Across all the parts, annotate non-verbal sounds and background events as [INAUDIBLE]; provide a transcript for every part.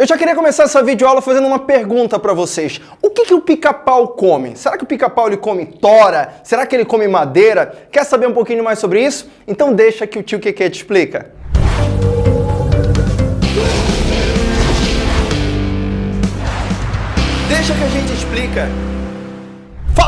Eu já queria começar essa videoaula fazendo uma pergunta para vocês. O que, que o pica-pau come? Será que o pica-pau ele come tora? Será que ele come madeira? Quer saber um pouquinho mais sobre isso? Então deixa que o tio Keke te explica. Deixa que a gente explica.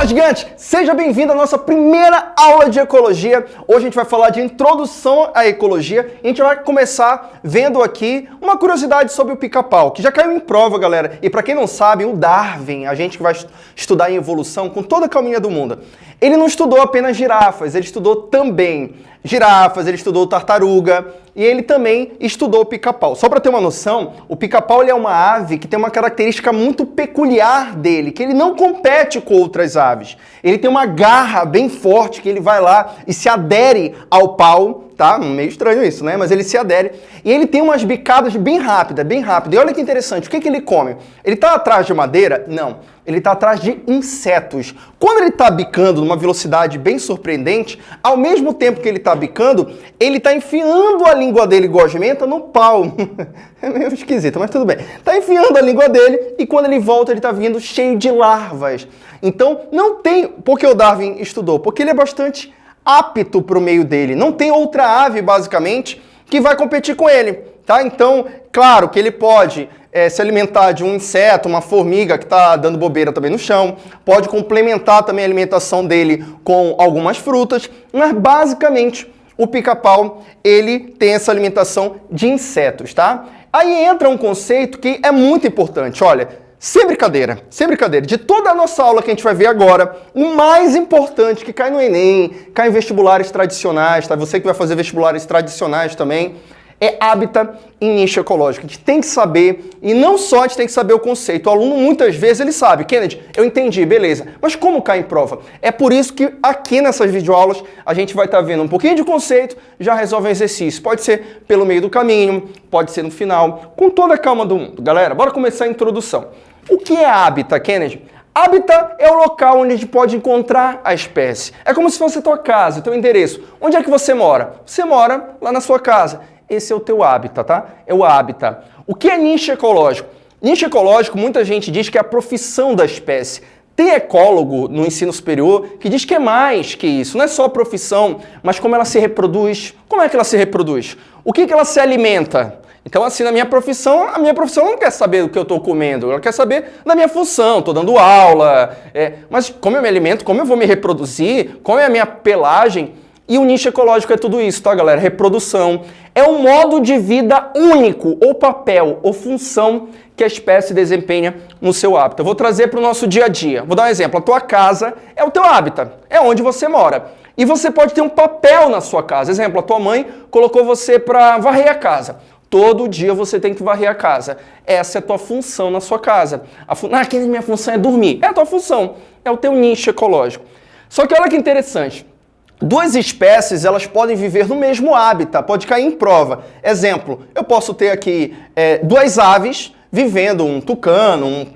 Fala gigante! Seja bem-vindo à nossa primeira aula de ecologia. Hoje a gente vai falar de introdução à ecologia e a gente vai começar vendo aqui uma curiosidade sobre o pica-pau, que já caiu em prova, galera. E para quem não sabe, o Darwin, a gente que vai estudar em evolução com toda a calminha do mundo, ele não estudou apenas girafas, ele estudou também girafas, ele estudou tartaruga e ele também estudou pica-pau. Só para ter uma noção, o pica-pau é uma ave que tem uma característica muito peculiar dele, que ele não compete com outras aves. Ele tem uma garra bem forte que ele vai lá e se adere ao pau tá? Meio estranho isso, né? Mas ele se adere. E ele tem umas bicadas bem rápidas, bem rápidas. E olha que interessante, o que, que ele come? Ele está atrás de madeira? Não. Ele está atrás de insetos. Quando ele está bicando numa velocidade bem surpreendente, ao mesmo tempo que ele está bicando, ele está enfiando a língua dele gosmenta no pau. [LAUGHS] é meio esquisito, mas tudo bem. Está enfiando a língua dele e quando ele volta, ele está vindo cheio de larvas. Então, não tem... Por que o Darwin estudou? Porque ele é bastante apto para o meio dele. Não tem outra ave, basicamente, que vai competir com ele. Tá? Então, claro que ele pode é, se alimentar de um inseto, uma formiga que está dando bobeira também no chão, pode complementar também a alimentação dele com algumas frutas, mas basicamente o pica-pau ele tem essa alimentação de insetos, tá? Aí entra um conceito que é muito importante, olha, sem brincadeira, sem brincadeira, de toda a nossa aula que a gente vai ver agora, o mais importante que cai no Enem, cai em vestibulares tradicionais, tá? Você que vai fazer vestibulares tradicionais também, é hábitat em nicho ecológico. A gente tem que saber, e não só a gente tem que saber o conceito, o aluno muitas vezes ele sabe, Kennedy, eu entendi, beleza, mas como cai em prova? É por isso que aqui nessas videoaulas a gente vai estar tá vendo um pouquinho de conceito, já resolve um exercício. Pode ser pelo meio do caminho, pode ser no final, com toda a calma do mundo. Galera, bora começar a introdução. O que é hábitat, Kennedy? Hábitat é o local onde a gente pode encontrar a espécie. É como se fosse a tua casa, o teu endereço. Onde é que você mora? Você mora lá na sua casa esse é o teu hábitat, tá? É o hábitat. O que é nicho ecológico? Nicho ecológico, muita gente diz que é a profissão da espécie. Tem ecólogo no ensino superior que diz que é mais que isso. Não é só a profissão, mas como ela se reproduz. Como é que ela se reproduz? O que, que ela se alimenta? Então, assim, na minha profissão, a minha profissão não quer saber do que eu estou comendo, ela quer saber da minha função, estou dando aula, é, mas como eu me alimento, como eu vou me reproduzir, qual é a minha pelagem, e o nicho ecológico é tudo isso, tá, galera? Reprodução. É um modo de vida único, ou papel, ou função que a espécie desempenha no seu hábitat. Eu vou trazer para o nosso dia a dia. Vou dar um exemplo. A tua casa é o teu hábitat, é onde você mora. E você pode ter um papel na sua casa. Exemplo, a tua mãe colocou você para varrer a casa. Todo dia você tem que varrer a casa. Essa é a tua função na sua casa. A fun... Ah, minha função é dormir. É a tua função. É o teu nicho ecológico. Só que olha que interessante. Duas espécies, elas podem viver no mesmo hábitat, pode cair em prova. Exemplo, eu posso ter aqui é, duas aves vivendo, um tucano, um,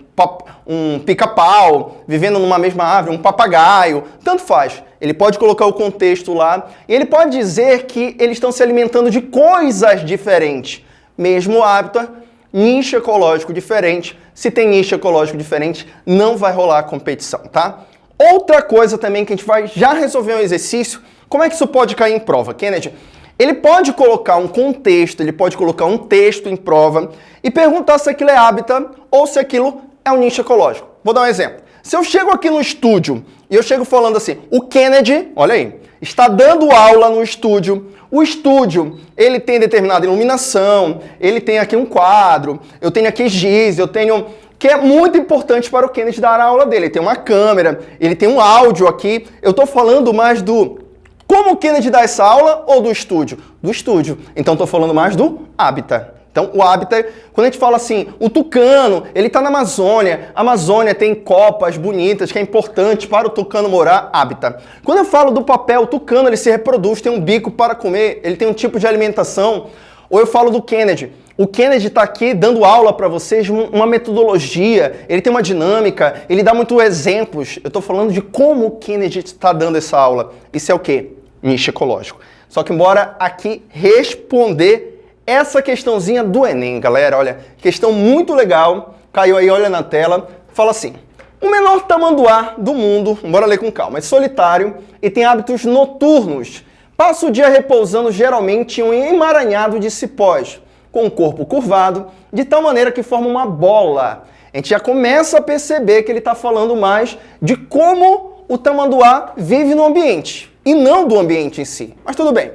um pica-pau, vivendo numa mesma árvore, um papagaio, tanto faz. Ele pode colocar o contexto lá e ele pode dizer que eles estão se alimentando de coisas diferentes. Mesmo hábitat, nicho ecológico diferente. Se tem nicho ecológico diferente, não vai rolar competição, tá? Outra coisa também que a gente vai já resolver um exercício, como é que isso pode cair em prova, Kennedy? Ele pode colocar um contexto, ele pode colocar um texto em prova e perguntar se aquilo é hábitat ou se aquilo é um nicho ecológico. Vou dar um exemplo. Se eu chego aqui no estúdio e eu chego falando assim, o Kennedy, olha aí, está dando aula no estúdio, o estúdio, ele tem determinada iluminação, ele tem aqui um quadro, eu tenho aqui giz, eu tenho que é muito importante para o Kenneth dar a aula dele. Ele tem uma câmera, ele tem um áudio aqui. Eu estou falando mais do como o Kenneth dá essa aula ou do estúdio? Do estúdio. Então estou falando mais do habitat. Então o habitat, quando a gente fala assim, o tucano, ele está na Amazônia. A Amazônia tem copas bonitas, que é importante para o tucano morar, habitat. Quando eu falo do papel, o tucano ele se reproduz, tem um bico para comer, ele tem um tipo de alimentação. Ou eu falo do Kennedy. O Kennedy está aqui dando aula para vocês uma metodologia, ele tem uma dinâmica, ele dá muitos exemplos. Eu estou falando de como o Kennedy está dando essa aula. Isso é o quê? Nicho ecológico. Só que embora aqui responder essa questãozinha do Enem, galera. Olha, questão muito legal. Caiu aí, olha na tela. Fala assim: o menor tamanduá do mundo, bora ler com calma, é solitário e tem hábitos noturnos. Passa o dia repousando geralmente em um emaranhado de cipós, com o corpo curvado, de tal maneira que forma uma bola. A gente já começa a perceber que ele está falando mais de como o tamanduá vive no ambiente, e não do ambiente em si. Mas tudo bem.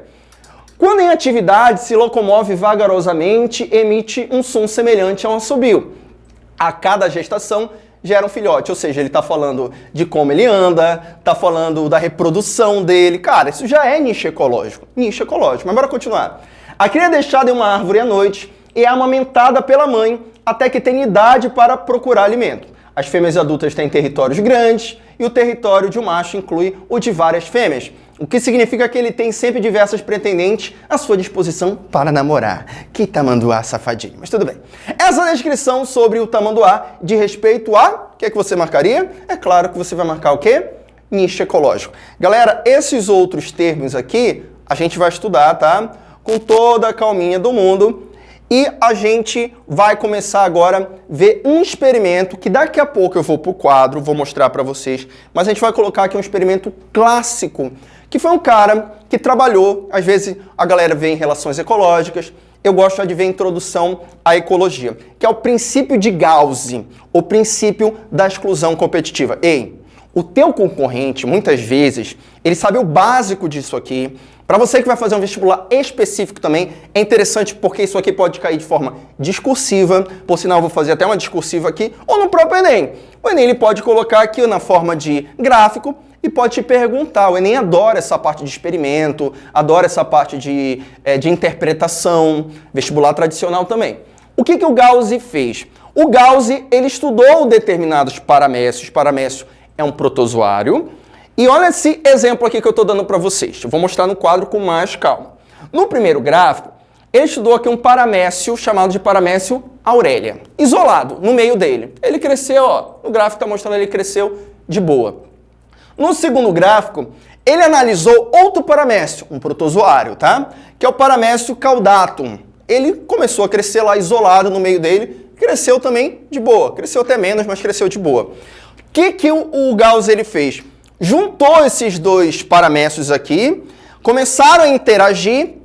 Quando em atividade se locomove vagarosamente, emite um som semelhante a um assobio. A cada gestação gera um filhote. Ou seja, ele está falando de como ele anda, está falando da reprodução dele. Cara, isso já é nicho ecológico. Nicho ecológico. Mas bora continuar. A cria é deixada em uma árvore à noite e é amamentada pela mãe até que tem idade para procurar alimento. As fêmeas adultas têm territórios grandes e o território de um macho inclui o de várias fêmeas o que significa que ele tem sempre diversas pretendentes à sua disposição para namorar. Que tamanduá safadinho, mas tudo bem. Essa descrição sobre o tamanduá de respeito a... O que, é que você marcaria? É claro que você vai marcar o quê? Nicho ecológico. Galera, esses outros termos aqui, a gente vai estudar, tá? Com toda a calminha do mundo. E a gente vai começar agora a ver um experimento que daqui a pouco eu vou para o quadro, vou mostrar para vocês, mas a gente vai colocar aqui um experimento clássico que foi um cara que trabalhou, às vezes a galera vê em relações ecológicas, eu gosto de ver a introdução à ecologia, que é o princípio de Gauss, o princípio da exclusão competitiva. Ei, o teu concorrente, muitas vezes, ele sabe o básico disso aqui. Para você que vai fazer um vestibular específico também, é interessante porque isso aqui pode cair de forma discursiva, por sinal eu vou fazer até uma discursiva aqui, ou no próprio Enem. O Enem ele pode colocar aqui na forma de gráfico, e pode te perguntar. O Enem adora essa parte de experimento, adora essa parte de, é, de interpretação, vestibular tradicional também. O que, que o Gauss fez? O Gauss ele estudou determinados paramécios. Paramécio é um protozoário. E olha esse exemplo aqui que eu estou dando para vocês. Eu vou mostrar no quadro com mais calma. No primeiro gráfico, ele estudou aqui um paramécio chamado de paramécio Aurélia, isolado no meio dele. Ele cresceu, ó, no gráfico está mostrando ele cresceu de boa. No segundo gráfico, ele analisou outro paramécio, um protozoário, tá? Que é o paramécio caudatum. Ele começou a crescer lá isolado no meio dele, cresceu também de boa. Cresceu até menos, mas cresceu de boa. Que, que o, o Gauss ele fez? Juntou esses dois paramécios aqui, começaram a interagir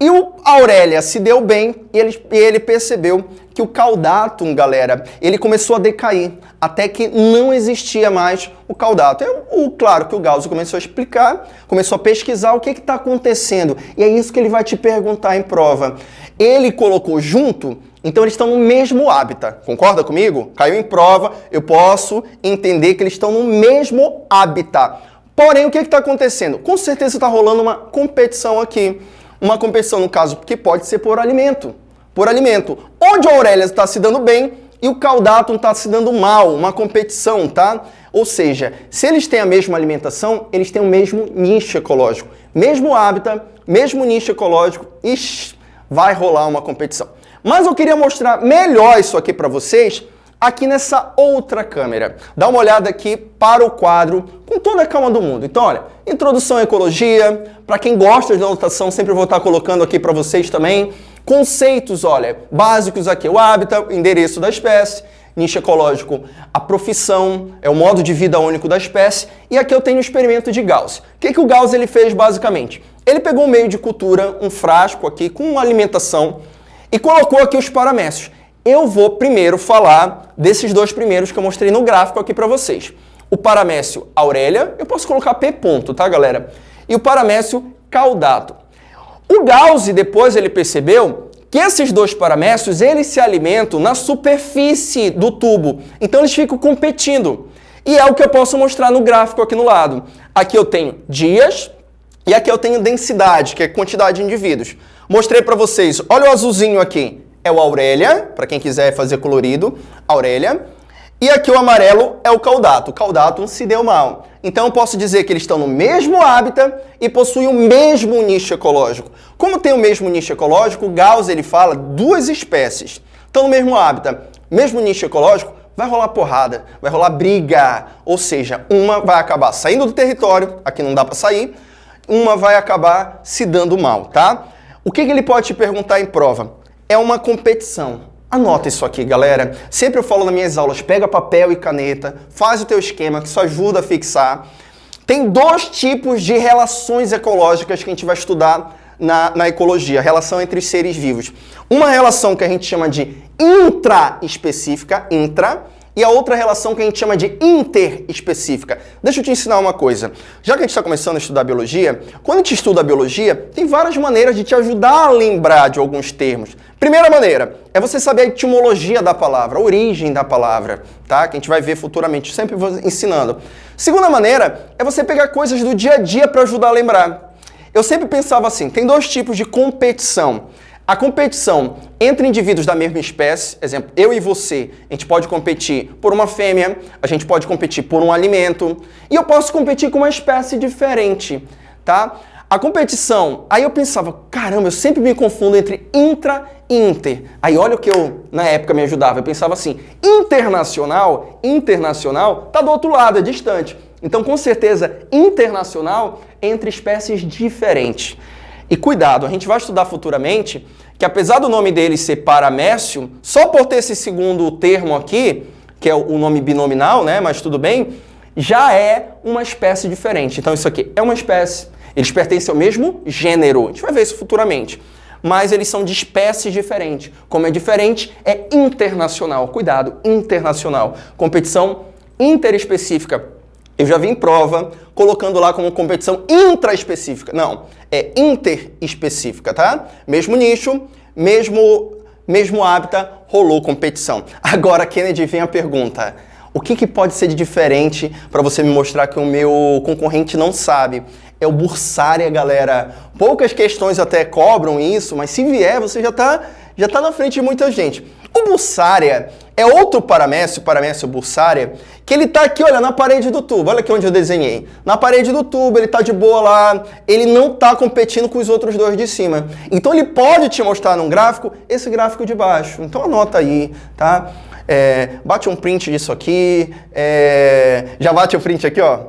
e o Aurélia se deu bem e ele, ele percebeu que o caudatum, galera, ele começou a decair, até que não existia mais o caudatum. É o, claro que o Gauss começou a explicar, começou a pesquisar o que está acontecendo. E é isso que ele vai te perguntar em prova. Ele colocou junto, então eles estão no mesmo hábitat. Concorda comigo? Caiu em prova, eu posso entender que eles estão no mesmo hábitat. Porém, o que está acontecendo? Com certeza está rolando uma competição aqui. Uma competição, no caso, que pode ser por alimento por alimento. Onde a Aurélia está se dando bem e o Caudatum está se dando mal, uma competição, tá? Ou seja, se eles têm a mesma alimentação, eles têm o mesmo nicho ecológico. Mesmo hábitat, mesmo nicho ecológico, ixi, vai rolar uma competição. Mas eu queria mostrar melhor isso aqui para vocês aqui nessa outra câmera. Dá uma olhada aqui para o quadro com toda a calma do mundo. Então, olha, introdução à ecologia, para quem gosta de anotação, sempre vou estar colocando aqui para vocês também. Conceitos, olha, básicos aqui, o hábitat, endereço da espécie, nicho ecológico, a profissão, é o modo de vida único da espécie, e aqui eu tenho o experimento de Gauss. O que, que o Gauss ele fez basicamente? Ele pegou um meio de cultura, um frasco aqui com alimentação, e colocou aqui os paramécios. Eu vou primeiro falar desses dois primeiros que eu mostrei no gráfico aqui para vocês. O paramécio Aurélia, eu posso colocar P ponto, tá galera? E o paramécio Caudato. O Gauss depois ele percebeu que esses dois paramécios eles se alimentam na superfície do tubo, então eles ficam competindo. E é o que eu posso mostrar no gráfico aqui no lado. Aqui eu tenho dias e aqui eu tenho densidade, que é quantidade de indivíduos. Mostrei para vocês, olha o azulzinho aqui, é o Aurélia, para quem quiser fazer colorido, Aurélia. E aqui o amarelo é o caudato. O caudato se deu mal. Então eu posso dizer que eles estão no mesmo hábitat e possuem o mesmo nicho ecológico. Como tem o mesmo nicho ecológico, Gauss ele fala duas espécies. Estão no mesmo hábitat, mesmo nicho ecológico, vai rolar porrada, vai rolar briga. Ou seja, uma vai acabar saindo do território, aqui não dá para sair, uma vai acabar se dando mal, tá? O que, que ele pode te perguntar em prova? É uma competição. Anota isso aqui, galera. Sempre eu falo nas minhas aulas, pega papel e caneta, faz o teu esquema, que isso ajuda a fixar. Tem dois tipos de relações ecológicas que a gente vai estudar na, na ecologia, relação entre os seres vivos. Uma relação que a gente chama de intraespecífica, intra, e a outra relação que a gente chama de interespecífica. Deixa eu te ensinar uma coisa. Já que a gente está começando a estudar biologia, quando a gente estuda a biologia, tem várias maneiras de te ajudar a lembrar de alguns termos. Primeira maneira é você saber a etimologia da palavra, a origem da palavra, tá? Que a gente vai ver futuramente, sempre ensinando. Segunda maneira é você pegar coisas do dia a dia para ajudar a lembrar. Eu sempre pensava assim, tem dois tipos de competição. A competição entre indivíduos da mesma espécie, exemplo, eu e você, a gente pode competir por uma fêmea, a gente pode competir por um alimento, e eu posso competir com uma espécie diferente, tá? A competição, aí eu pensava, caramba, eu sempre me confundo entre intra e inter. Aí olha o que eu, na época, me ajudava. Eu pensava assim, internacional, internacional, tá do outro lado, é distante. Então, com certeza, internacional entre espécies diferentes. E cuidado, a gente vai estudar futuramente que apesar do nome dele ser paramécio, só por ter esse segundo termo aqui, que é o nome binominal, né, mas tudo bem, já é uma espécie diferente. Então isso aqui é uma espécie, eles pertencem ao mesmo gênero. A gente vai ver isso futuramente. Mas eles são de espécies diferentes. Como é diferente, é internacional. Cuidado, internacional. Competição interespecífica eu já vi em prova colocando lá como competição intraespecífica. Não, é interespecífica, tá? Mesmo nicho, mesmo, mesmo hábitat, rolou competição. [LAUGHS] Agora, Kennedy, vem a pergunta. O que, que pode ser de diferente para você me mostrar que o meu concorrente não sabe? É o Bursária, galera. Poucas questões até cobram isso, mas se vier, você já está já tá na frente de muita gente. O Bursária é outro paramécio, paramécio Bursária, que ele está aqui, olha, na parede do tubo. Olha aqui onde eu desenhei. Na parede do tubo, ele está de boa lá, ele não está competindo com os outros dois de cima. Então ele pode te mostrar num gráfico esse gráfico de baixo. Então anota aí, tá? É, bate um print disso aqui, é, já bate o print aqui, ó.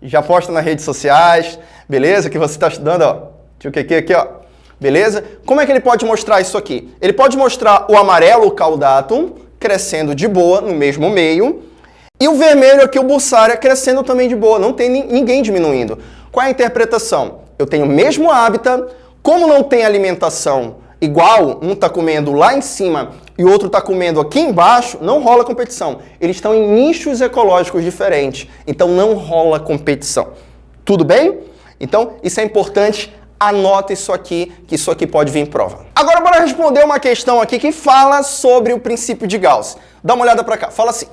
Já posta nas redes sociais, beleza? Que você está estudando, ó. Tio que aqui, ó. Beleza? Como é que ele pode mostrar isso aqui? Ele pode mostrar o amarelo, o caudatum, crescendo de boa no mesmo meio, e o vermelho aqui, o Bussária, crescendo também de boa, não tem ninguém diminuindo. Qual é a interpretação? Eu tenho o mesmo hábitat, como não tem alimentação igual, um está comendo lá em cima e o outro está comendo aqui embaixo, não rola competição. Eles estão em nichos ecológicos diferentes, então não rola competição. Tudo bem? Então, isso é importante anota isso aqui, que isso aqui pode vir em prova. Agora bora responder uma questão aqui que fala sobre o princípio de Gauss. Dá uma olhada para cá. Fala assim: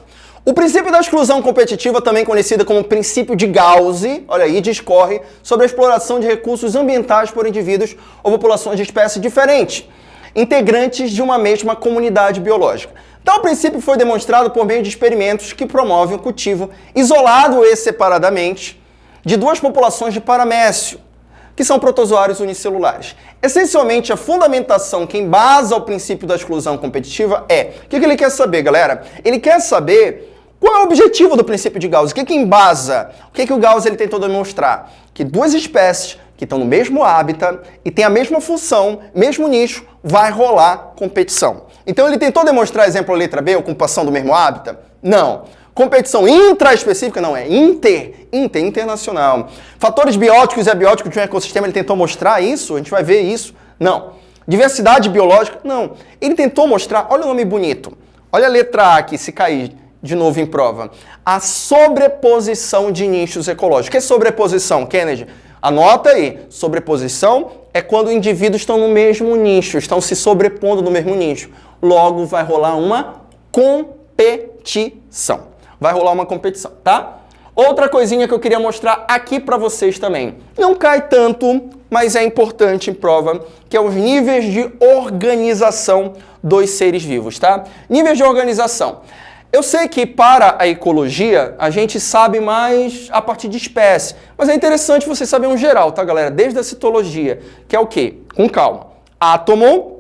o princípio da exclusão competitiva, também conhecido como princípio de Gauss, olha aí, discorre sobre a exploração de recursos ambientais por indivíduos ou populações de espécie diferentes, integrantes de uma mesma comunidade biológica. Tal princípio foi demonstrado por meio de experimentos que promovem o cultivo isolado e separadamente de duas populações de paramécio, que são protozoários unicelulares. Essencialmente, a fundamentação que embasa o princípio da exclusão competitiva é... O que, ele quer saber, galera? Ele quer saber qual é o objetivo do princípio de Gauss? O que, que embasa? O que, que o Gauss ele tentou demonstrar? Que duas espécies que estão no mesmo hábitat e têm a mesma função, mesmo nicho, vai rolar competição. Então ele tentou demonstrar, exemplo, letra B, ocupação do mesmo hábitat? Não. Competição intraespecífica não, é inter, inter, internacional. Fatores bióticos e abióticos de um ecossistema, ele tentou mostrar isso? A gente vai ver isso? Não. Diversidade biológica? Não. Ele tentou mostrar, olha o nome bonito. Olha a letra A aqui, se cair de novo em prova. A sobreposição de nichos ecológicos. Que é sobreposição, Kennedy? Anota aí. Sobreposição é quando indivíduos estão no mesmo nicho, estão se sobrepondo no mesmo nicho. Logo, vai rolar uma competição vai rolar uma competição, tá? Outra coisinha que eu queria mostrar aqui para vocês também. Não cai tanto, mas é importante em prova, que é os níveis de organização dos seres vivos, tá? Níveis de organização. Eu sei que para a ecologia a gente sabe mais a partir de espécie, mas é interessante você saber um geral, tá galera? Desde a citologia, que é o quê? Com calma. Átomo,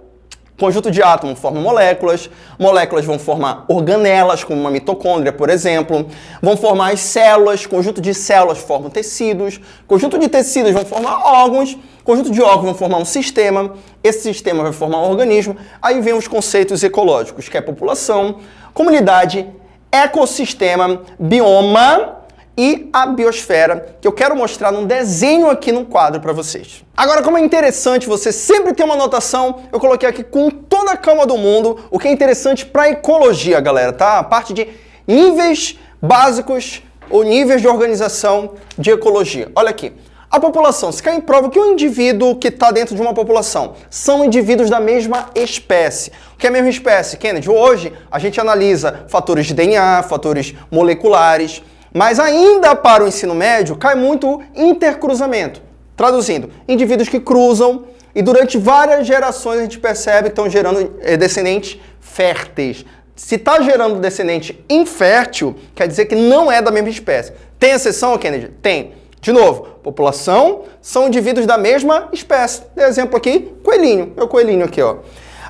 Conjunto de átomos forma moléculas, moléculas vão formar organelas, como uma mitocôndria, por exemplo, vão formar as células, conjunto de células formam tecidos, conjunto de tecidos vão formar órgãos, conjunto de órgãos vão formar um sistema, esse sistema vai formar um organismo, aí vem os conceitos ecológicos, que é população, comunidade, ecossistema, bioma e a biosfera, que eu quero mostrar num desenho aqui no quadro para vocês. Agora, como é interessante você sempre ter uma anotação, eu coloquei aqui com toda a calma do mundo o que é interessante para ecologia, galera, tá? A parte de níveis básicos ou níveis de organização de ecologia. Olha aqui. A população, se cai em prova que o indivíduo que está dentro de uma população são indivíduos da mesma espécie. O que é a mesma espécie, Kennedy? Hoje a gente analisa fatores de DNA, fatores moleculares, mas ainda para o ensino médio cai muito intercruzamento. Traduzindo, indivíduos que cruzam e durante várias gerações a gente percebe que estão gerando eh, descendentes férteis. Se está gerando descendente infértil, quer dizer que não é da mesma espécie. Tem exceção, Kennedy? Tem. De novo, população são indivíduos da mesma espécie. Dê exemplo aqui, coelhinho. Meu coelhinho aqui, ó.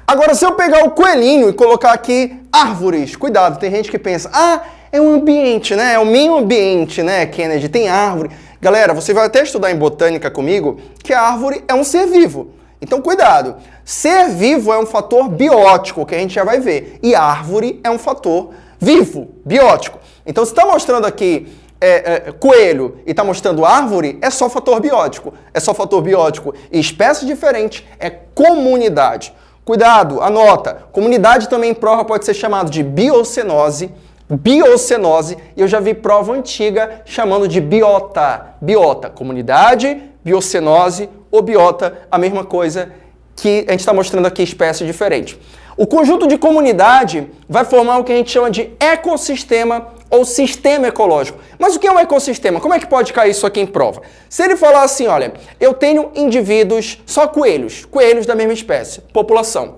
Agora, se eu pegar o coelhinho e colocar aqui árvores, cuidado, tem gente que pensa, ah, é um ambiente, né? É o meio ambiente, né, Kennedy? Tem árvore. Galera, você vai até estudar em botânica comigo que a árvore é um ser vivo. Então, cuidado. Ser vivo é um fator biótico, que a gente já vai ver. E árvore é um fator vivo, biótico. Então, se está mostrando aqui é, é, coelho e está mostrando árvore, é só fator biótico. É só fator biótico. E espécie diferente é comunidade. Cuidado, anota. Comunidade também em prova pode ser chamado de biocenose, biocenose, e eu já vi prova antiga chamando de biota. Biota, comunidade, biocenose ou biota, a mesma coisa que a gente está mostrando aqui, espécie diferente. O conjunto de comunidade vai formar o que a gente chama de ecossistema ou sistema ecológico. Mas o que é um ecossistema? Como é que pode cair isso aqui em prova? Se ele falar assim, olha, eu tenho indivíduos, só coelhos, coelhos da mesma espécie, população.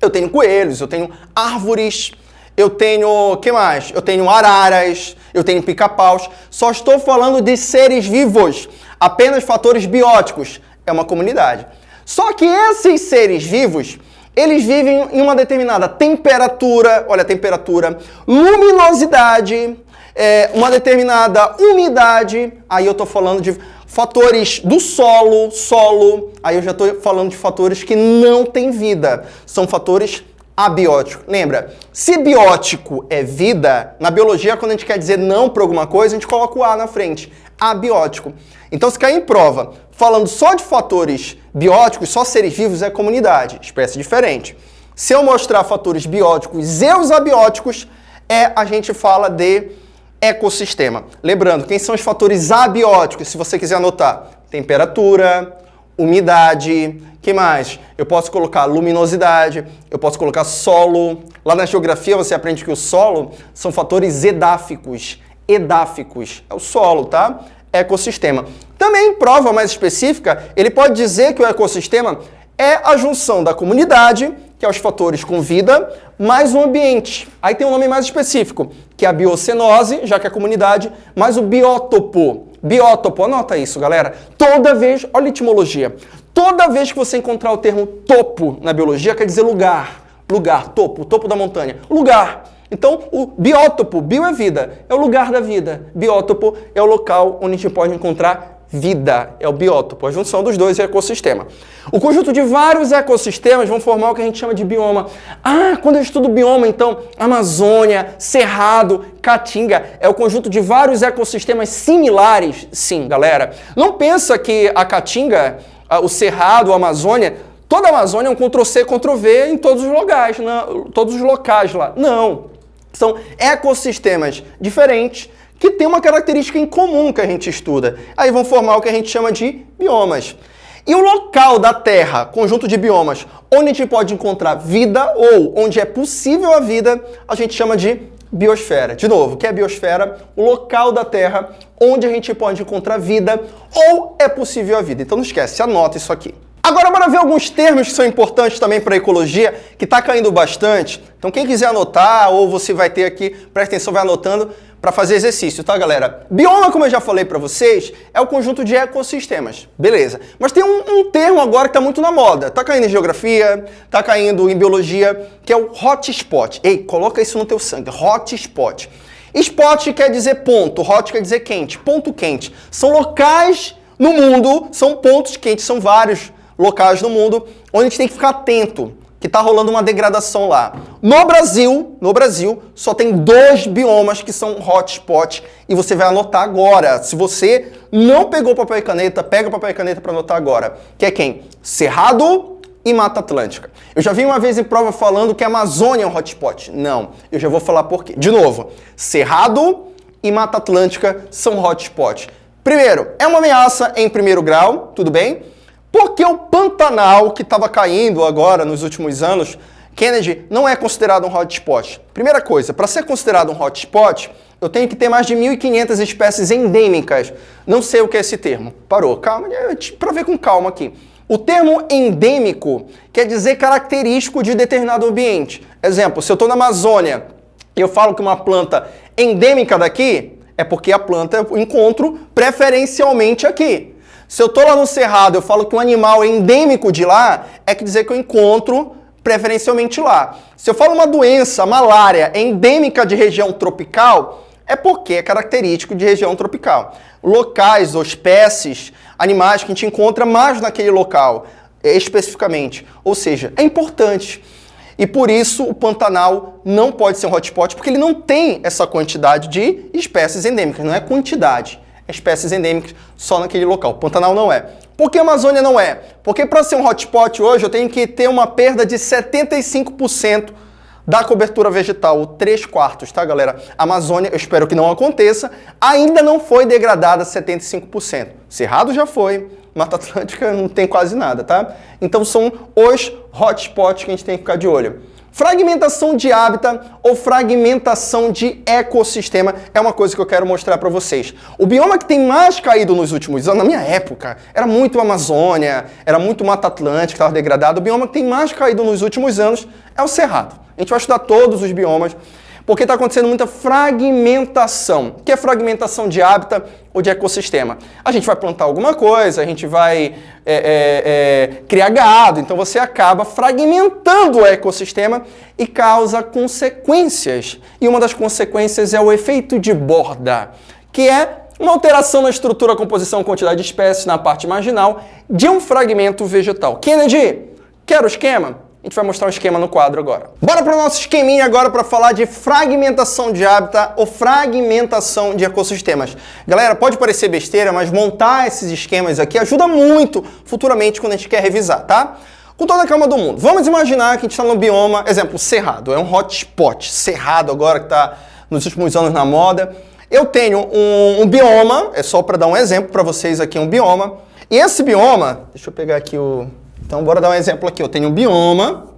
Eu tenho coelhos, eu tenho árvores, eu tenho, que mais? Eu tenho araras, eu tenho pica-paus. Só estou falando de seres vivos, apenas fatores bióticos. É uma comunidade. Só que esses seres vivos, eles vivem em uma determinada temperatura, olha temperatura, luminosidade, é, uma determinada umidade. Aí eu estou falando de fatores do solo, solo. Aí eu já estou falando de fatores que não têm vida. São fatores abiótico. Lembra, se biótico é vida, na biologia, quando a gente quer dizer não para alguma coisa, a gente coloca o A na frente. Abiótico. Então, se cair em prova falando só de fatores bióticos, só seres vivos é comunidade, espécie diferente. Se eu mostrar fatores bióticos e os abióticos, é a gente fala de ecossistema. Lembrando, quem são os fatores abióticos, se você quiser anotar? Temperatura, umidade, que mais? Eu posso colocar luminosidade, eu posso colocar solo. Lá na geografia você aprende que o solo são fatores edáficos. Edáficos é o solo, tá? Ecossistema. Também prova mais específica, ele pode dizer que o ecossistema é a junção da comunidade, que é os fatores com vida, mais o ambiente. Aí tem um nome mais específico, que é a biocenose, já que é a comunidade, mais o biótopo. Biótopo, anota isso, galera. Toda vez, olha a etimologia, toda vez que você encontrar o termo topo na biologia, quer dizer lugar. Lugar, topo, topo da montanha. Lugar. Então, o biótopo, bio é vida, é o lugar da vida. Biótopo é o local onde a gente pode encontrar vida, é o biótopo, a junção dos dois é ecossistema. O conjunto de vários ecossistemas vão formar o que a gente chama de bioma. Ah, quando eu estudo bioma, então, Amazônia, Cerrado, Caatinga, é o conjunto de vários ecossistemas similares? Sim, galera. Não pensa que a Caatinga, o Cerrado, a Amazônia, toda a Amazônia é um Ctrl-C, Ctrl-V em todos os locais, todos os locais lá. Não. São ecossistemas diferentes que tem uma característica em comum que a gente estuda. Aí vão formar o que a gente chama de biomas. E o local da Terra, conjunto de biomas, onde a gente pode encontrar vida ou onde é possível a vida, a gente chama de biosfera. De novo, o que é biosfera? O local da Terra onde a gente pode encontrar vida ou é possível a vida. Então não esquece, anota isso aqui. Agora, bora ver alguns termos que são importantes também para a ecologia, que está caindo bastante. Então, quem quiser anotar, ou você vai ter aqui, presta atenção, vai anotando para fazer exercício, tá, galera? Bioma, como eu já falei para vocês, é o conjunto de ecossistemas, beleza. Mas tem um, um termo agora que está muito na moda. Tá caindo em geografia, tá caindo em biologia, que é o hotspot. Ei, coloca isso no teu sangue, hotspot. Spot quer dizer ponto, hot quer dizer quente, ponto quente. São locais no mundo, são pontos quentes, são vários locais no mundo onde a gente tem que ficar atento, que está rolando uma degradação lá. No Brasil, no Brasil, só tem dois biomas que são hotspot e você vai anotar agora. Se você não pegou papel e caneta, pega papel e caneta para anotar agora. Que é quem? Cerrado e Mata Atlântica. Eu já vi uma vez em prova falando que a Amazônia é um hotspot. Não, eu já vou falar por quê. De novo, Cerrado e Mata Atlântica são hotspot. Primeiro, é uma ameaça em primeiro grau, tudo bem? Porque o Pantanal, que estava caindo agora nos últimos anos, Kennedy não é considerado um hotspot. Primeira coisa, para ser considerado um hotspot, eu tenho que ter mais de 1.500 espécies endêmicas. Não sei o que é esse termo. Parou, calma, para ver com calma aqui. O termo endêmico quer dizer característico de determinado ambiente. Exemplo, se eu estou na Amazônia e eu falo que uma planta endêmica daqui, é porque a planta eu encontro preferencialmente aqui. Se eu estou lá no Cerrado eu falo que um animal é endêmico de lá, é que dizer que eu encontro preferencialmente lá. Se eu falo uma doença, malária, endêmica de região tropical, é porque é característico de região tropical. Locais ou espécies, animais que a gente encontra mais naquele local, especificamente. Ou seja, é importante. E por isso o Pantanal não pode ser um hotspot, porque ele não tem essa quantidade de espécies endêmicas, não é quantidade espécies endêmicas só naquele local. Pantanal não é. Por que Amazônia não é? Porque para ser um hotspot hoje eu tenho que ter uma perda de 75% da cobertura vegetal, 3 quartos, tá galera? A Amazônia, eu espero que não aconteça, ainda não foi degradada 75%. Cerrado já foi, Mata Atlântica não tem quase nada, tá? Então são os hotspots que a gente tem que ficar de olho. Fragmentação de hábitat ou fragmentação de ecossistema é uma coisa que eu quero mostrar para vocês. O bioma que tem mais caído nos últimos anos, na minha época, era muito Amazônia, era muito Mata Atlântica, estava degradado. O bioma que tem mais caído nos últimos anos é o Cerrado. A gente vai estudar todos os biomas porque está acontecendo muita fragmentação. O que é fragmentação de hábitat ou de ecossistema? A gente vai plantar alguma coisa, a gente vai é, é, é, criar gado, então você acaba fragmentando o ecossistema e causa consequências. E uma das consequências é o efeito de borda, que é uma alteração na estrutura, composição, quantidade de espécies na parte marginal de um fragmento vegetal. Kennedy, quer o esquema? A gente vai mostrar um esquema no quadro agora. Bora para o nosso esqueminha agora para falar de fragmentação de hábitat ou fragmentação de ecossistemas. Galera, pode parecer besteira, mas montar esses esquemas aqui ajuda muito futuramente quando a gente quer revisar, tá? Com toda a calma do mundo. Vamos imaginar que a gente está no bioma, exemplo, Cerrado. É um hotspot. Cerrado agora que está nos últimos anos na moda. Eu tenho um, um bioma, é só para dar um exemplo para vocês aqui, um bioma. E esse bioma, deixa eu pegar aqui o, então, bora dar um exemplo aqui. Eu tenho um bioma,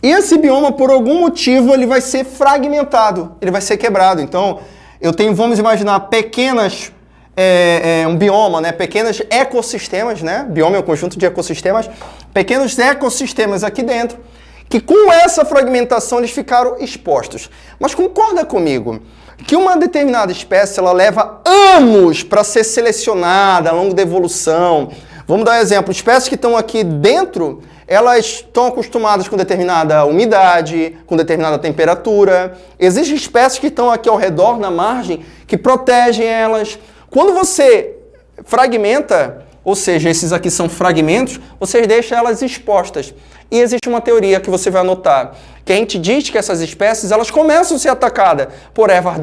e esse bioma, por algum motivo, ele vai ser fragmentado, ele vai ser quebrado. Então, eu tenho, vamos imaginar, pequenas, é, é, um bioma, né? pequenos ecossistemas, né? bioma é um conjunto de ecossistemas, pequenos ecossistemas aqui dentro, que com essa fragmentação eles ficaram expostos. Mas concorda comigo que uma determinada espécie ela leva anos para ser selecionada ao longo da evolução, Vamos dar um exemplo. Espécies que estão aqui dentro, elas estão acostumadas com determinada umidade, com determinada temperatura. Existem espécies que estão aqui ao redor, na margem, que protegem elas. Quando você fragmenta, ou seja, esses aqui são fragmentos, você deixa elas expostas. E existe uma teoria que você vai anotar, que a gente diz que essas espécies elas começam a ser atacadas por ervas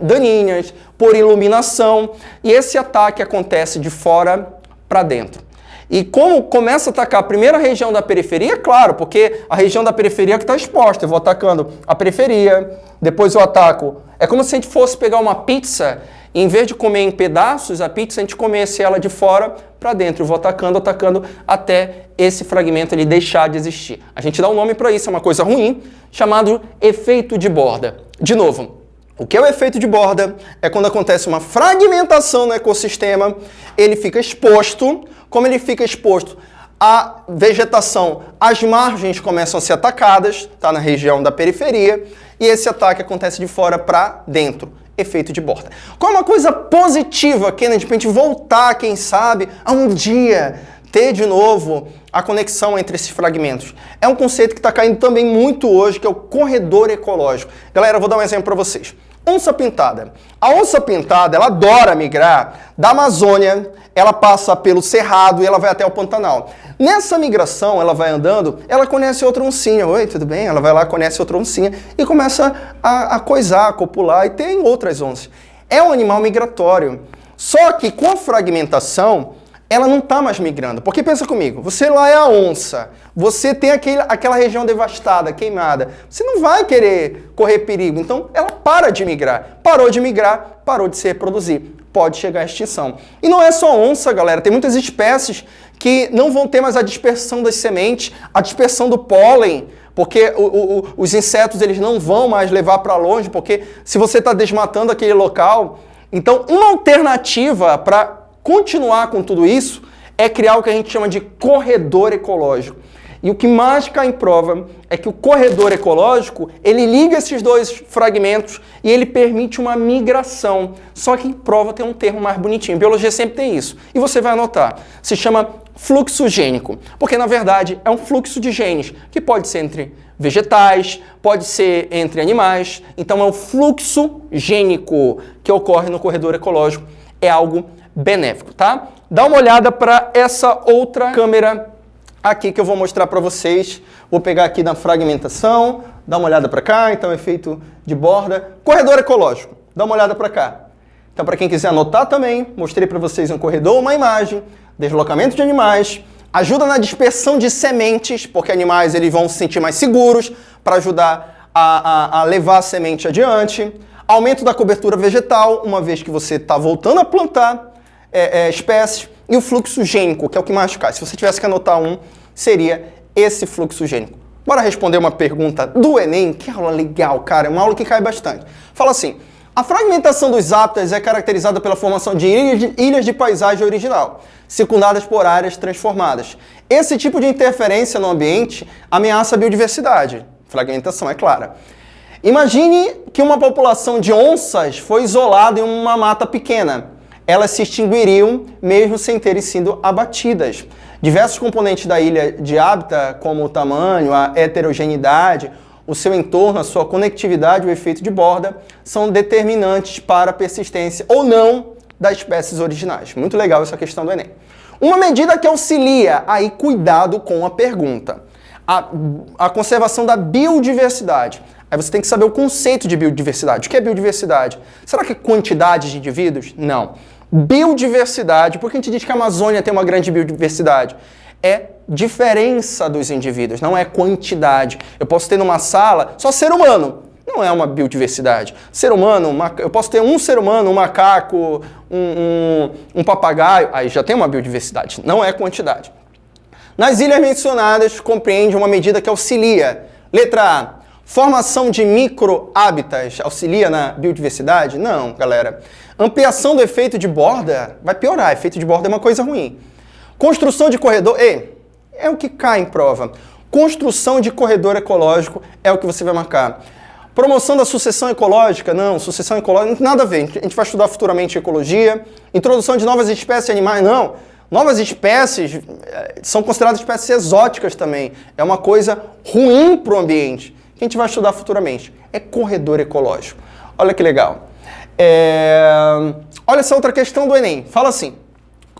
daninhas, por iluminação, e esse ataque acontece de fora para dentro. E como começa a atacar a primeira região da periferia, claro, porque a região da periferia é que está exposta. Eu vou atacando a periferia, depois eu ataco. É como se a gente fosse pegar uma pizza e em vez de comer em pedaços, a pizza a gente comesse ela de fora para dentro. Eu vou atacando, atacando até esse fragmento ele deixar de existir. A gente dá um nome para isso, é uma coisa ruim, chamado efeito de borda. De novo, o que é o efeito de borda? É quando acontece uma fragmentação no ecossistema, ele fica exposto. Como ele fica exposto? a vegetação, as margens começam a ser atacadas, está na região da periferia, e esse ataque acontece de fora para dentro. Efeito de borda. Qual é uma coisa positiva que, né, de repente, voltar, quem sabe, a um dia ter de novo a conexão entre esses fragmentos. É um conceito que está caindo também muito hoje, que é o corredor ecológico. Galera, vou dar um exemplo para vocês. Onça pintada. A onça pintada, ela adora migrar da Amazônia, ela passa pelo Cerrado e ela vai até o Pantanal. Nessa migração, ela vai andando, ela conhece outra oncinha. Oi, tudo bem? Ela vai lá, conhece outra oncinha e começa a, a coisar, a copular e tem outras onças. É um animal migratório. Só que com a fragmentação, ela não está mais migrando. Porque pensa comigo, você lá é a onça, você tem aquele, aquela região devastada, queimada, você não vai querer correr perigo. Então ela para de migrar. Parou de migrar, parou de se reproduzir. Pode chegar à extinção. E não é só onça, galera, tem muitas espécies que não vão ter mais a dispersão das sementes, a dispersão do pólen, porque o, o, os insetos eles não vão mais levar para longe, porque se você está desmatando aquele local, então uma alternativa para continuar com tudo isso é criar o que a gente chama de corredor ecológico. E o que mais cai em prova é que o corredor ecológico, ele liga esses dois fragmentos e ele permite uma migração. Só que em prova tem um termo mais bonitinho. Biologia sempre tem isso. E você vai anotar. Se chama fluxo gênico. Porque, na verdade, é um fluxo de genes que pode ser entre vegetais, pode ser entre animais. Então, é um fluxo gênico que ocorre no corredor ecológico. É algo benéfico, tá? Dá uma olhada para essa outra câmera aqui que eu vou mostrar para vocês. Vou pegar aqui na fragmentação, dá uma olhada para cá, então efeito de borda. Corredor ecológico, dá uma olhada para cá. Então para quem quiser anotar também, mostrei para vocês um corredor, uma imagem, deslocamento de animais, ajuda na dispersão de sementes, porque animais eles vão se sentir mais seguros para ajudar a, a, a levar a semente adiante. Aumento da cobertura vegetal, uma vez que você está voltando a plantar, é, é, espécies e o fluxo gênico, que é o que mais cai. Se você tivesse que anotar um, seria esse fluxo gênico. Bora responder uma pergunta do Enem, que aula legal, cara, é uma aula que cai bastante. Fala assim, a fragmentação dos hábitats é caracterizada pela formação de ilhas, de ilhas de paisagem original, circundadas por áreas transformadas. Esse tipo de interferência no ambiente ameaça a biodiversidade. Fragmentação, é clara. Imagine que uma população de onças foi isolada em uma mata pequena elas se extinguiriam mesmo sem terem sido abatidas. Diversos componentes da ilha de hábitat, como o tamanho, a heterogeneidade, o seu entorno, a sua conectividade, o efeito de borda, são determinantes para a persistência ou não das espécies originais. Muito legal essa questão do Enem. Uma medida que auxilia, aí cuidado com a pergunta, a, a conservação da biodiversidade. Aí você tem que saber o conceito de biodiversidade. O que é biodiversidade? Será que é quantidade de indivíduos? Não. Biodiversidade, por que a gente diz que a Amazônia tem uma grande biodiversidade? É diferença dos indivíduos, não é quantidade. Eu posso ter numa sala só ser humano, não é uma biodiversidade. Ser humano, eu posso ter um ser humano, um macaco, um, um, um papagaio, aí já tem uma biodiversidade, não é quantidade. Nas ilhas mencionadas, compreende uma medida que auxilia. Letra A, Formação de micro-hábitats auxilia na biodiversidade? Não, galera. Ampliação do efeito de borda vai piorar. Efeito de borda é uma coisa ruim. Construção de corredor... Ei, é o que cai em prova. Construção de corredor ecológico é o que você vai marcar. Promoção da sucessão ecológica? Não, sucessão ecológica nada a ver. A gente vai estudar futuramente ecologia. Introdução de novas espécies animais? Não. Novas espécies eh, são consideradas espécies exóticas também. É uma coisa ruim para o ambiente que a gente vai estudar futuramente. É corredor ecológico. Olha que legal. É... Olha essa outra questão do Enem. Fala assim,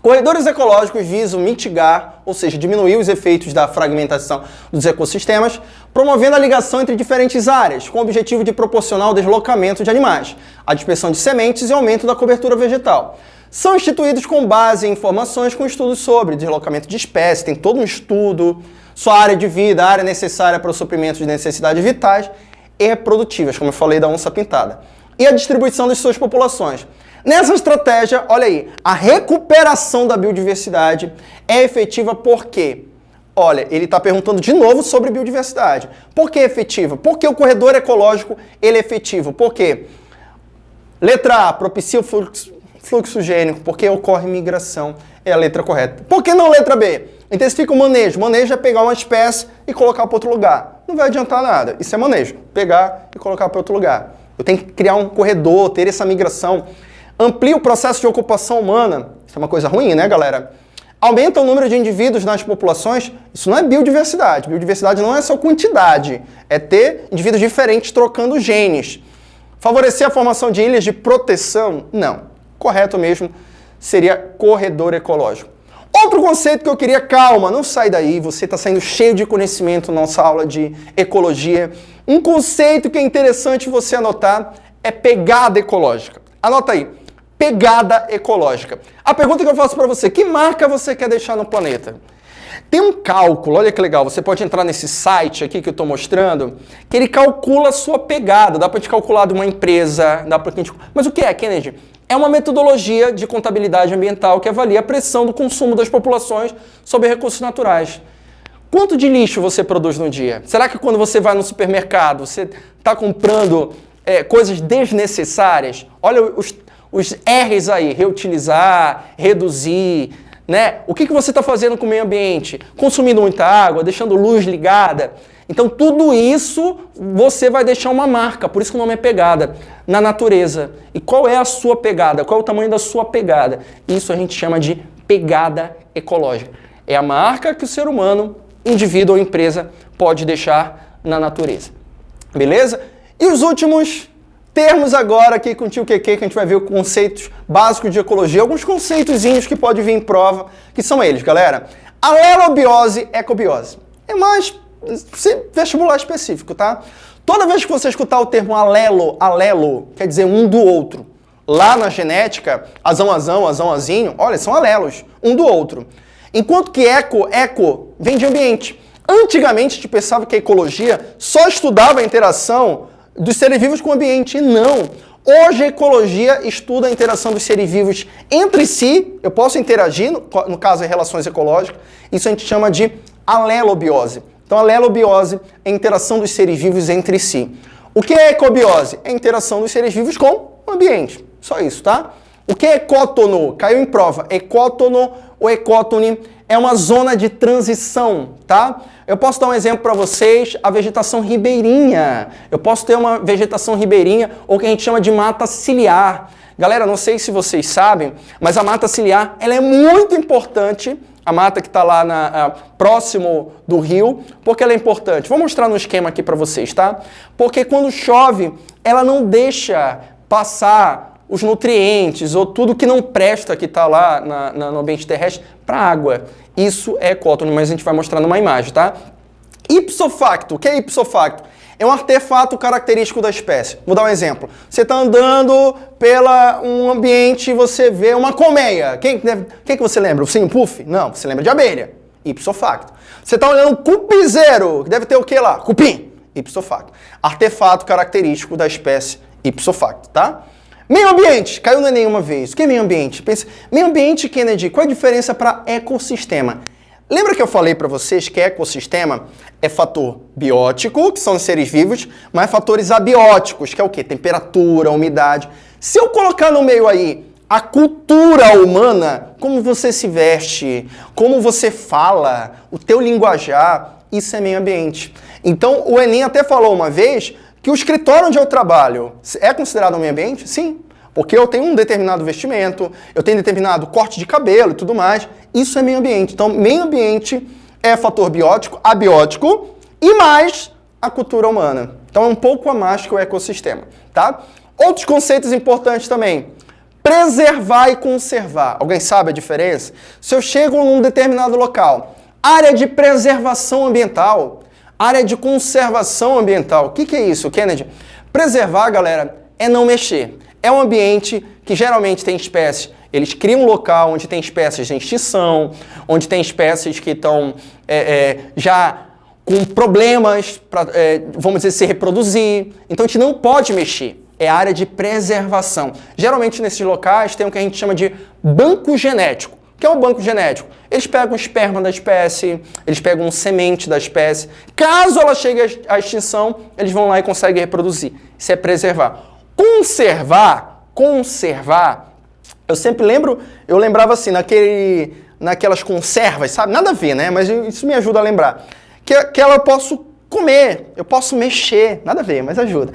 corredores ecológicos visam mitigar, ou seja, diminuir os efeitos da fragmentação dos ecossistemas, promovendo a ligação entre diferentes áreas, com o objetivo de proporcionar o deslocamento de animais, a dispersão de sementes e aumento da cobertura vegetal são instituídos com base em informações com estudos sobre deslocamento de espécies, tem todo um estudo, sua área de vida, área necessária para o suprimento de necessidades vitais e reprodutivas, como eu falei da onça pintada, e a distribuição das suas populações. Nessa estratégia, olha aí, a recuperação da biodiversidade é efetiva porque, olha, ele está perguntando de novo sobre biodiversidade. Por que efetiva? Porque o corredor ecológico ele é efetivo. Por quê? Letra A, propicia o fluxo, fluxo gênico, porque ocorre migração. É a letra correta. Por que não letra B? Intensifica o manejo. Manejo é pegar uma espécie e colocar para outro lugar. Não vai adiantar nada. Isso é manejo. Pegar e colocar para outro lugar. Eu tenho que criar um corredor, ter essa migração. Amplia o processo de ocupação humana. Isso é uma coisa ruim, né, galera? Aumenta o número de indivíduos nas populações. Isso não é biodiversidade. Biodiversidade não é só quantidade. É ter indivíduos diferentes trocando genes. Favorecer a formação de ilhas de proteção? Não. Correto mesmo seria corredor ecológico. Outro conceito que eu queria, calma, não sai daí, você está saindo cheio de conhecimento na nossa aula de ecologia. Um conceito que é interessante você anotar é pegada ecológica. Anota aí, pegada ecológica. A pergunta que eu faço para você, que marca você quer deixar no planeta? Tem um cálculo, olha que legal, você pode entrar nesse site aqui que eu estou mostrando, que ele calcula a sua pegada, dá para te calcular de uma empresa, dá para. Mas o que é, Kennedy? É uma metodologia de contabilidade ambiental que avalia a pressão do consumo das populações sobre recursos naturais. Quanto de lixo você produz no dia? Será que quando você vai no supermercado, você está comprando é, coisas desnecessárias? Olha os, os R's aí, reutilizar, reduzir, né? O que, que você está fazendo com o meio ambiente? Consumindo muita água, deixando luz ligada. Então, tudo isso você vai deixar uma marca, por isso que o nome é pegada, na natureza. E qual é a sua pegada? Qual é o tamanho da sua pegada? Isso a gente chama de pegada ecológica. É a marca que o ser humano, indivíduo ou empresa pode deixar na natureza. Beleza? E os últimos termos agora aqui com o tio QQ, que a gente vai ver os conceitos básicos de ecologia, alguns conceitozinhos que pode vir em prova, que são eles, galera. Alelobiose, ecobiose. É mais vestibular específico, tá? Toda vez que você escutar o termo alelo, alelo, quer dizer um do outro. Lá na genética, azão, azão, azão, azinho, olha, são alelos, um do outro. Enquanto que eco, eco, vem de ambiente. Antigamente, a gente pensava que a ecologia só estudava a interação dos seres vivos com o ambiente. E não. Hoje a ecologia estuda a interação dos seres vivos entre si. Eu posso interagir, no, caso, em relações ecológicas. Isso a gente chama de alelobiose. Então, a lelobiose é a interação dos seres vivos entre si. O que é ecobiose? É a interação dos seres vivos com o ambiente. Só isso, tá? O que é ecótono? Caiu em prova. Ecótono ou ecótone é uma zona de transição, tá? Eu posso dar um exemplo para vocês, a vegetação ribeirinha. Eu posso ter uma vegetação ribeirinha ou que a gente chama de mata ciliar. Galera, não sei se vocês sabem, mas a mata ciliar ela é muito importante a mata que está lá na, próximo do rio, porque ela é importante. Vou mostrar no esquema aqui para vocês, tá? Porque quando chove, ela não deixa passar os nutrientes ou tudo que não presta que está lá na, na, no ambiente terrestre para a água. Isso é ecótono, mas a gente vai mostrar numa imagem, tá? Ipso facto, o que é ipso facto? É um artefato característico da espécie. Vou dar um exemplo. Você está andando pela um ambiente e você vê uma colmeia. Quem, quem que você lembra? O sim, puff? Não, você lembra de abelha. Ipso facto. Você está olhando um cupizeiro, que deve ter o que lá? Cupim. Ipso facto. Artefato característico da espécie ipso facto, tá? Meio ambiente, caiu no Enem uma vez. O que é meio ambiente? Pensa, meio ambiente, Kennedy, qual a diferença para ecossistema? Lembra que eu falei para vocês que ecossistema é fator biótico, que são os seres vivos, mas fatores abióticos, que é o quê? Temperatura, umidade. Se eu colocar no meio aí a cultura humana, como você se veste, como você fala, o teu linguajar, isso é meio ambiente. Então, o Enem até falou uma vez que o escritório onde eu trabalho é considerado um meio ambiente? Sim. Porque eu tenho um determinado vestimento, eu tenho determinado corte de cabelo e tudo mais. Isso é meio ambiente. Então, meio ambiente é fator biótico, abiótico e mais a cultura humana. Então, é um pouco a mais que o ecossistema, tá? Outros conceitos importantes também. Preservar e conservar. Alguém sabe a diferença? Se eu chego num determinado local, área de preservação ambiental, área de conservação ambiental. O que, que é isso, Kennedy? Preservar, galera, é não mexer. É um ambiente que geralmente tem espécies, eles criam um local onde tem espécies em extinção, onde tem espécies que estão é, é, já com problemas para, é, vamos dizer, se reproduzir. Então a gente não pode mexer. É área de preservação. Geralmente nesses locais tem o que a gente chama de banco genético. O que é um banco genético? Eles pegam o esperma da espécie, eles pegam semente da espécie. Caso ela chegue à extinção, eles vão lá e conseguem reproduzir. Isso é preservar. Conservar, conservar, eu sempre lembro, eu lembrava assim, naquele, naquelas conservas, sabe? Nada a ver, né? Mas isso me ajuda a lembrar. Que, que ela eu posso comer, eu posso mexer, nada a ver, mas ajuda.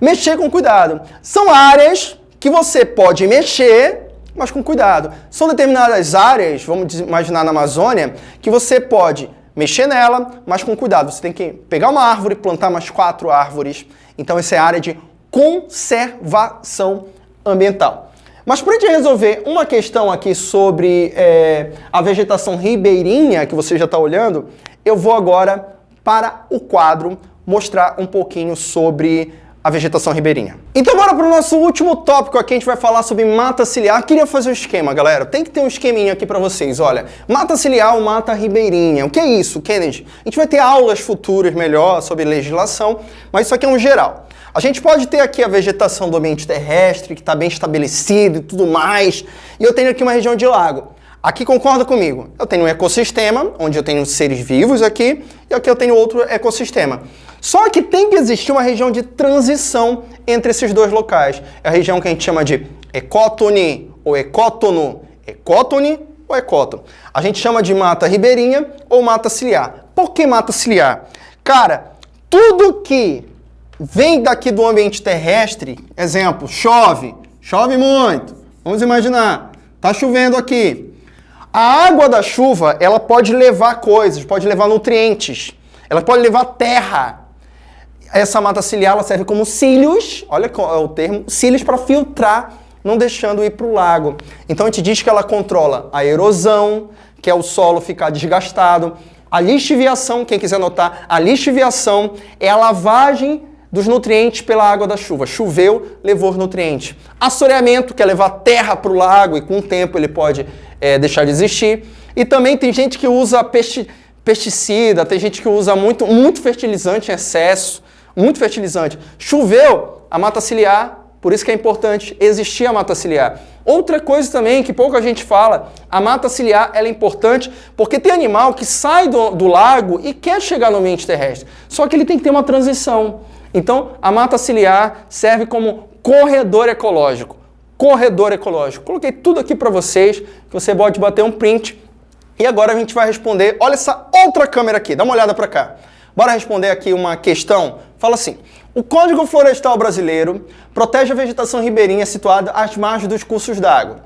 Mexer com cuidado. São áreas que você pode mexer, mas com cuidado. São determinadas áreas, vamos imaginar na Amazônia, que você pode mexer nela, mas com cuidado. Você tem que pegar uma árvore, plantar mais quatro árvores. Então, essa é a área de conservação ambiental. Mas para a gente resolver uma questão aqui sobre é, a vegetação ribeirinha, que você já está olhando, eu vou agora para o quadro mostrar um pouquinho sobre a vegetação ribeirinha. Então bora para o nosso último tópico aqui, a gente vai falar sobre mata ciliar. Queria fazer um esquema, galera. Tem que ter um esqueminha aqui para vocês, olha. Mata ciliar ou mata ribeirinha. O que é isso, Kennedy? A gente vai ter aulas futuras melhor sobre legislação, mas isso aqui é um geral. A gente pode ter aqui a vegetação do ambiente terrestre, que está bem estabelecido e tudo mais, e eu tenho aqui uma região de lago. Aqui concorda comigo? Eu tenho um ecossistema, onde eu tenho seres vivos aqui, e aqui eu tenho outro ecossistema. Só que tem que existir uma região de transição entre esses dois locais. É a região que a gente chama de ecótone ou ecótono. Ecótone ou ecótono. A gente chama de mata ribeirinha ou mata ciliar. Por que mata ciliar? Cara, tudo que vem daqui do ambiente terrestre, exemplo, chove, chove muito. Vamos imaginar, tá chovendo aqui. A água da chuva, ela pode levar coisas, pode levar nutrientes, ela pode levar terra. Essa mata ciliar ela serve como cílios, olha é o termo, cílios para filtrar, não deixando ir para o lago. Então a gente diz que ela controla a erosão, que é o solo ficar desgastado, a lixiviação, quem quiser anotar, a lixiviação é a lavagem dos nutrientes pela água da chuva. Choveu, levou os nutrientes. Assoreamento, que é levar terra para o lago e com o tempo ele pode é, deixar de existir. E também tem gente que usa pesti pesticida, tem gente que usa muito, muito fertilizante em excesso, muito fertilizante. Choveu, a mata ciliar, por isso que é importante existir a mata ciliar. Outra coisa também que pouca gente fala, a mata ciliar ela é importante porque tem animal que sai do, do lago e quer chegar no ambiente terrestre, só que ele tem que ter uma transição. Então, a mata ciliar serve como corredor ecológico. Corredor ecológico. Coloquei tudo aqui para vocês, que você pode bater um print. E agora a gente vai responder, olha essa outra câmera aqui, dá uma olhada para cá. Bora responder aqui uma questão. Fala assim, o Código Florestal Brasileiro protege a vegetação ribeirinha situada às margens dos cursos d'água,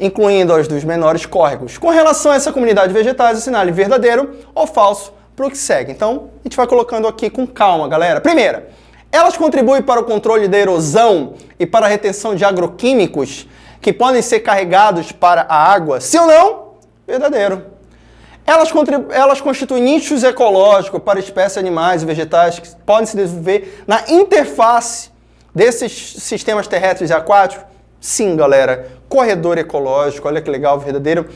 incluindo as dos menores córregos. Com relação a essa comunidade de vegetais, assinale verdadeiro ou falso para o que segue. Então, a gente vai colocando aqui com calma, galera. Primeira, elas contribuem para o controle da erosão e para a retenção de agroquímicos que podem ser carregados para a água? Sim ou não? Verdadeiro. Elas, elas constituem nichos ecológicos para espécies animais e vegetais que podem se desenvolver na interface desses sistemas terrestres e aquáticos? Sim, galera. Corredor ecológico, olha que legal, verdadeiro.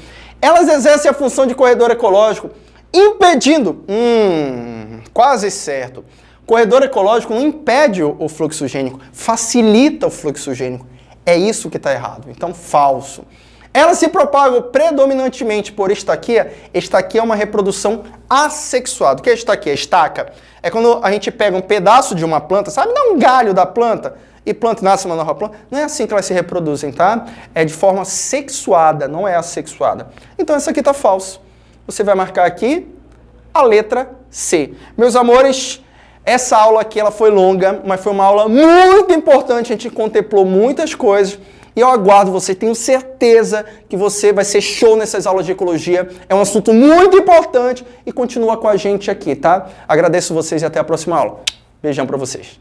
Elas exercem a função de corredor ecológico, impedindo, hum, quase certo, Corredor ecológico não impede o fluxo gênico, facilita o fluxo gênico. É isso que está errado. Então, falso. Elas se propagam predominantemente por estaquia. Estaquia é uma reprodução assexuada. O que é estaquia? Estaca. É quando a gente pega um pedaço de uma planta, sabe? Dá um galho da planta e planta nasce uma nova planta. Não é assim que elas se reproduzem, tá? É de forma sexuada, não é assexuada. Então, essa aqui está falso. Você vai marcar aqui a letra C. Meus amores, essa aula aqui ela foi longa, mas foi uma aula muito importante, a gente contemplou muitas coisas. E eu aguardo você, tenho certeza que você vai ser show nessas aulas de ecologia. É um assunto muito importante e continua com a gente aqui, tá? Agradeço vocês e até a próxima aula. Beijão para vocês.